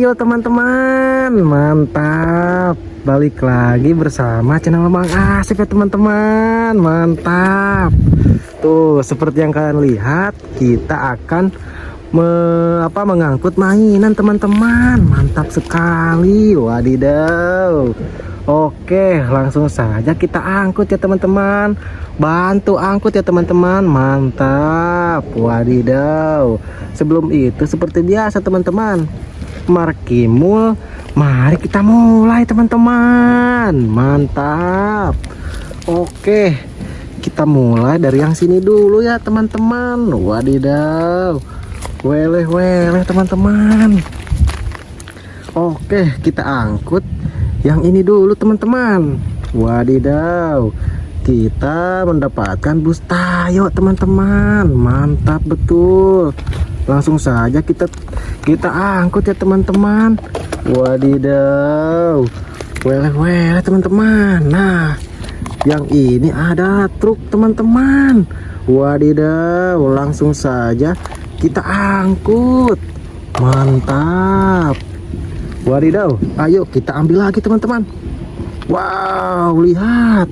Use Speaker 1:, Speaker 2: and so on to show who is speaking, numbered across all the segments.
Speaker 1: Ayo teman-teman. Mantap. Balik lagi bersama channel Bang Asif ya teman-teman. Mantap. Tuh seperti yang kalian lihat Kita akan me, apa, mengangkut mainan teman-teman. Mantap sekali. Wadidaw. Oke langsung saja kita angkut ya teman-teman. Bantu angkut ya teman-teman. Mantap. Wadidaw. Sebelum itu seperti biasa teman-teman Markimul Mari kita mulai teman-teman. Mantap. Oke Kita mulai dari yang sini dulu ya teman-teman. Wadidaw. Weleh-weleh teman-teman. Oke kita angkut Yang ini dulu teman-teman. Wadidaw. Kita mendapatkan bus tayo teman-teman. Mantap betul. Langsung saja kita kita angkut ya teman-teman. Wadidaw. Wele-wele teman-teman. Nah yang ini ada truk teman-teman. Wadidaw langsung saja kita angkut. Mantap. Wadidaw ayo kita ambil lagi teman-teman. Wow lihat.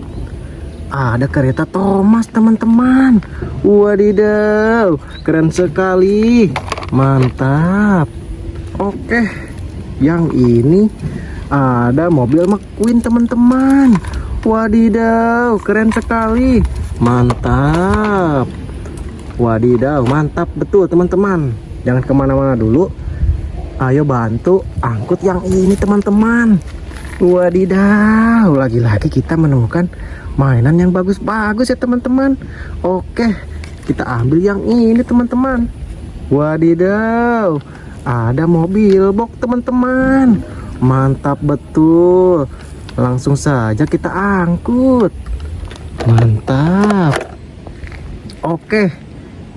Speaker 1: Ada kereta Thomas teman-teman. Wadidaw keren sekali mantap. Oke yang ini ada mobil McQueen teman-teman. Wadidaw keren sekali. Mantap. Wadidaw mantap betul teman-teman. Jangan ke mana-mana dulu. Ayo bantu angkut yang ini teman-teman. Wadidaw lagi-lagi kita menemukan mainan yang bagus-bagus ya teman-teman. Oke kita ambil yang ini teman-teman wadidaw ada mobil box teman-teman. Mantap betul. Langsung saja kita angkut. Mantap. Oke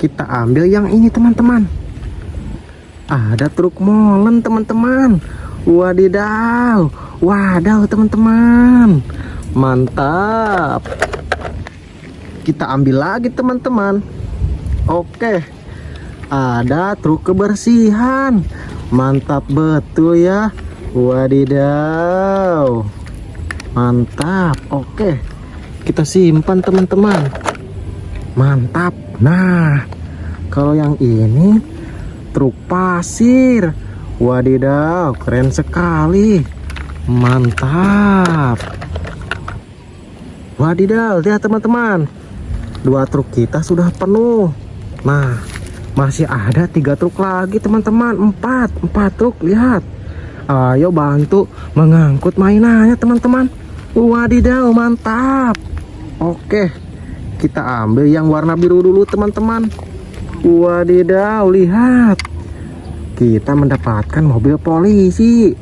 Speaker 1: kita ambil yang ini teman-teman. Ada truk molen teman-teman. Wadidaw wadaw teman-teman. Mantap. Kita ambil lagi teman-teman. Oke ada truk kebersihan. Mantap betul ya. Wadidaw. Mantap. Oke kita simpan teman-teman. Mantap. Nah kalau yang ini truk pasir. Wadidaw keren sekali. Mantap. Wadidaw, lihat teman-teman. Dua truk kita sudah penuh. Nah, masih ada tiga truk lagi teman-teman. Empat, empat truk, lihat. Ayo bantu mengangkut mainannya teman-teman. Wadidaw, mantap. Oke, kita ambil yang warna biru dulu teman-teman. Wadidaw, lihat. Kita mendapatkan mobil polisi.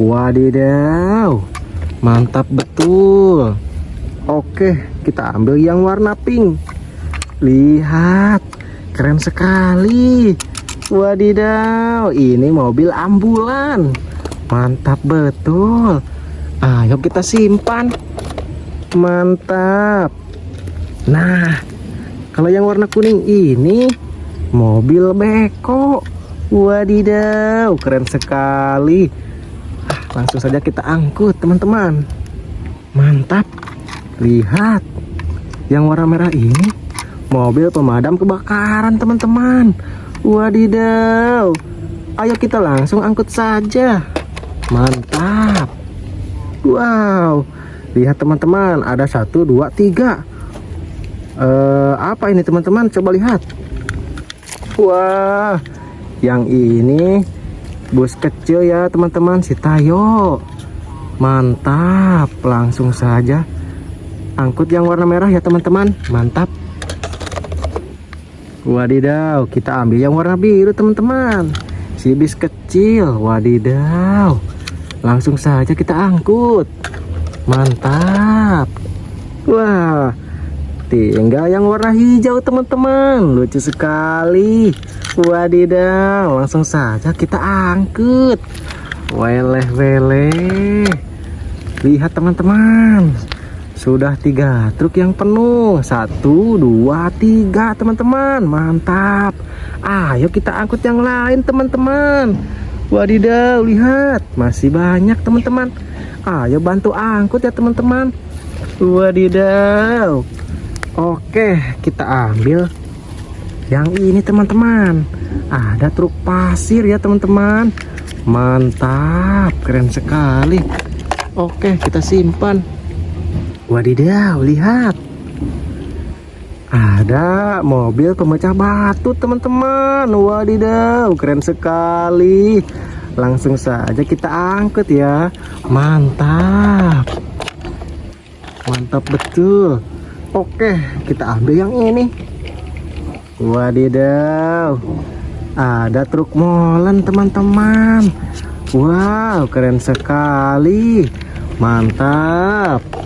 Speaker 1: Wadidaw, mantap betul. Oke, kita ambil yang warna pink. Lihat, keren sekali. Wadidaw, ini mobil ambulan. Mantap betul. Ayo kita simpan. Mantap. Nah, kalau yang warna kuning ini mobil beko. Wadidaw, keren sekali. Ah, langsung saja kita angkut, teman-teman. Mantap. Lihat, yang warna merah ini mobil pemadam kebakaran teman-teman. Wadidaw, ayo kita langsung angkut saja. Mantap. Wow, lihat teman-teman, ada satu, dua, tiga. Uh, apa ini teman-teman? Coba lihat. Wah, yang ini bus kecil ya teman-teman, si Tayo. Mantap, langsung saja angkut yang warna merah ya teman-teman mantap wadidaw kita ambil yang warna biru teman-teman. Si bis kecil wadidaw. Langsung saja kita angkut. Mantap. Wah tinggal yang warna hijau teman-teman. Lucu sekali. Wadidaw langsung saja kita angkut. Weleh weleh lihat teman-teman sudah tiga truk yang penuh satu dua tiga teman-teman mantap ayo kita angkut yang lain teman-teman Wadidaw, lihat, masih banyak teman-teman. Ayo bantu angkut ya teman-teman. Wadidaw. Oke, kita ambil yang ini teman-teman. Ada truk pasir ya teman-teman. Mantap, keren sekali. Oke, kita simpan. Wadidaw, lihat. Ada mobil pemecah batu teman-teman. Wadidaw keren sekali. Langsung saja kita angkut ya. Mantap. Mantap betul. Oke kita ambil yang ini. Wadidaw. Ada truk molen teman-teman. Wow keren sekali. Mantap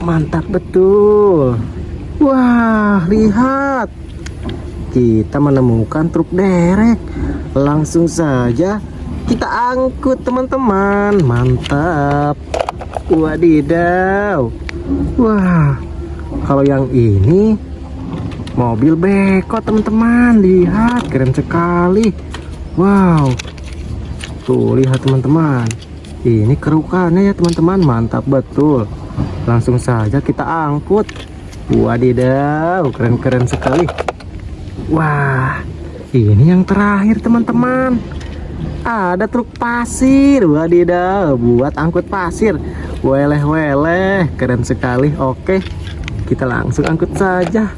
Speaker 1: Mantap betul Wah, lihat. Kita menemukan truk derek. Langsung saja kita angkut, teman-teman. Mantap. Wadidaw. Wah, kalau yang ini mobil beko, teman-teman. Lihat, keren sekali. Wow. Tuh, lihat teman-teman. Ini kerukannya ya, teman-teman. Mantap betul. Langsung saja kita angkut. Wadidaw, keren-keren sekali. Wah, ini yang terakhir teman-teman. Ada truk pasir, wadidaw, buat angkut pasir. Weleh-weleh, keren sekali. Oke, kita langsung angkut saja.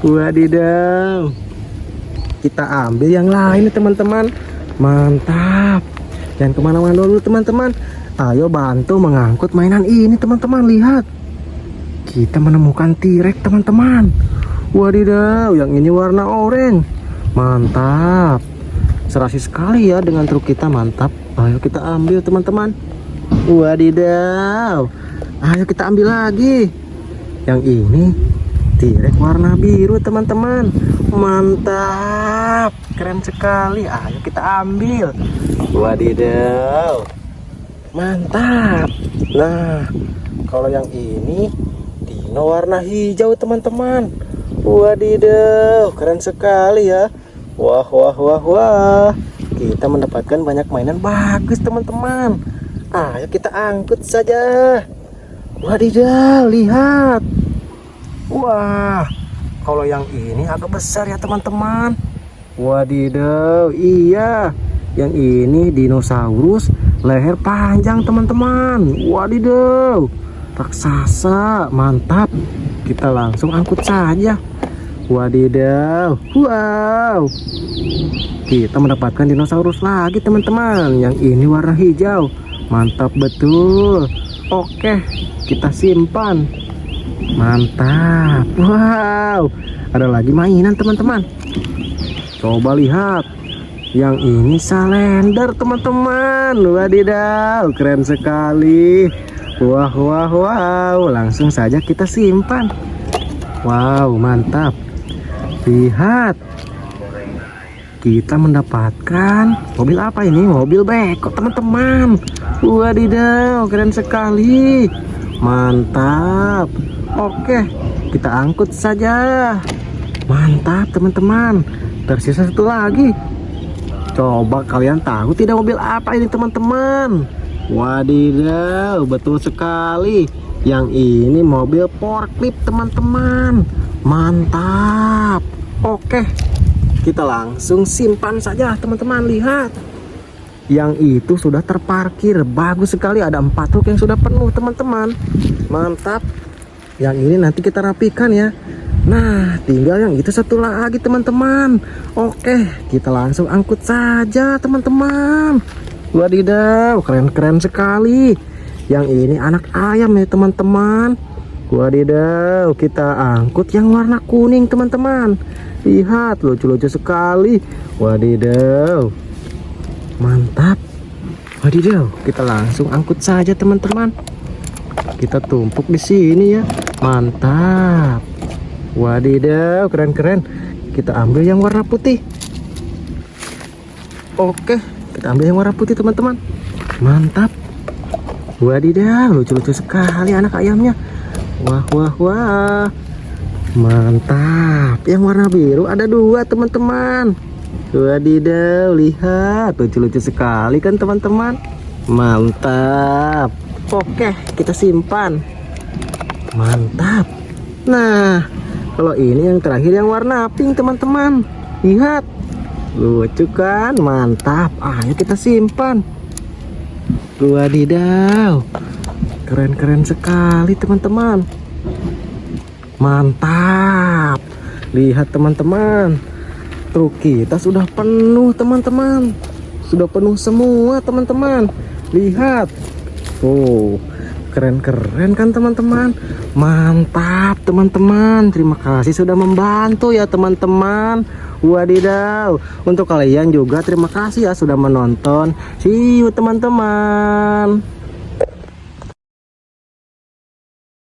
Speaker 1: Wadidaw. Kita ambil yang lain teman-teman. Mantap. Jangan ke mana-mana dulu teman-teman. Ayo bantu mengangkut mainan ini teman-teman. Lihat. Kita menemukan tirek teman-teman. Wadidaw yang ini warna oranye. Mantap. Serasi sekali ya dengan truk kita mantap. Ayo kita ambil teman-teman. Wadidaw. Ayo kita ambil lagi. Yang ini tirek warna biru teman-teman. Mantap. Keren sekali. Ayo kita ambil. Wadidaw mantap. Nah kalau yang ini Dino warna hijau teman-teman. Wadidaw keren sekali ya. Wah wah wah wah. Kita mendapatkan banyak mainan bagus teman-teman. Ayo kita angkut saja. Wadidaw lihat. Wah Kalau yang ini agak besar ya teman-teman. Wadidaw iya Yang ini dinosaurus leher panjang teman-teman. Wadidaw. Raksasa mantap. Kita langsung angkut saja. Wadidaw. Wow. Kita mendapatkan dinosaurus lagi teman-teman. Yang ini warna hijau. Mantap betul. Oke kita simpan. Mantap. Wow. Ada lagi mainan teman-teman. Coba lihat yang ini salender teman-teman. Wadidaw keren sekali. Wah wah wow. Langsung saja kita simpan. Wow mantap. Lihat. Kita mendapatkan Mobil apa ini? Mobil beko teman-teman. Wadidaw keren sekali. Mantap. Oke kita angkut saja. Mantap teman-teman. Tersisa satu lagi Coba kalian tahu tidak mobil apa ini teman-teman Wadidaw, betul sekali. Yang ini mobil forklift, teman-teman. Mantap. Oke. Kita langsung simpan saja, teman-teman. Lihat. Yang itu sudah terparkir. Bagus sekali ada empat truk yang sudah penuh, teman-teman. Mantap. Yang ini nanti kita rapikan ya. Nah, tinggal yang itu satu lagi, teman-teman. Oke, kita langsung angkut saja, teman-teman. Wadidaw, keren-keren sekali. Yang ini anak ayam ya teman-teman. Wadidaw, kita angkut yang warna kuning teman-teman. Lihat, lucu-lucu sekali. Wadidaw. Mantap. Wadidaw, kita langsung angkut saja teman-teman. Kita tumpuk di sini ya. Mantap. Wadidaw, keren-keren. Kita ambil yang warna putih. Oke kita ambil yang warna putih teman-teman mantap wadidaw lucu-lucu sekali anak ayamnya wah wah wah mantap yang warna biru ada dua teman-teman Wadidaw, lihat lucu-lucu sekali kan teman-teman. Mantap. Oke, kita simpan. Mantap. Nah, kalau ini yang terakhir yang warna pink teman-teman. Lihat. Lucu kan? Mantap. Ayo kita simpan. Wadidaw. Keren-keren sekali teman-teman. Mantap. Lihat teman-teman. Truk kita sudah penuh teman-teman. Sudah penuh semua teman-teman. Lihat. Tuh. Keren-keren kan teman-teman. Mantap teman-teman. Terima kasih sudah membantu ya teman-teman. Wadidaw. Untuk kalian juga terima kasih ya sudah menonton. See you teman-teman.